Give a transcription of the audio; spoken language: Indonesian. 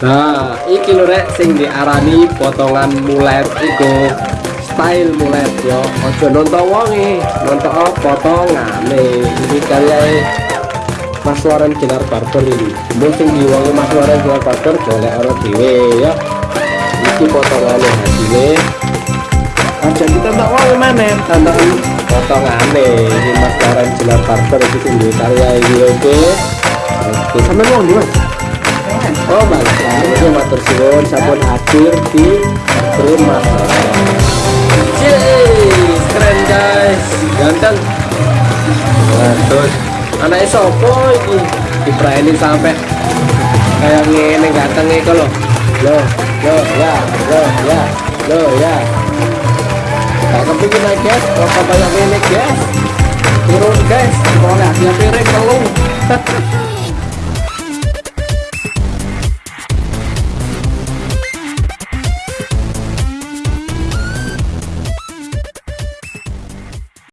Nah, iki lho rek sing diarani potongan mulet iku style mulet yo. Aja nonton wonge, nonton potongane. Iki karya Mas Loren Ginar Barber ini. Mungkin diwongi Mas Loren Ginar Barber golek ora dhewe ya. Iki potongane hasilnya. Aja kita tak wonge mana tantangan potongane. Ini Mas Loren Ginar Barber iki sing karya iki oke. Oke, sampe wong Mas. Oh balik lagi matur suwun sampun hadir di rumah Yeay, keren guys, ganteng. Nah, anaknya sopo ini diperani sampai kayak ngene ganteng itu loh. Loh, loh ya, loh ya, loh ya. Kepingin aja guys, kok banyak ini guys. Turun guys, mau dia piring telung.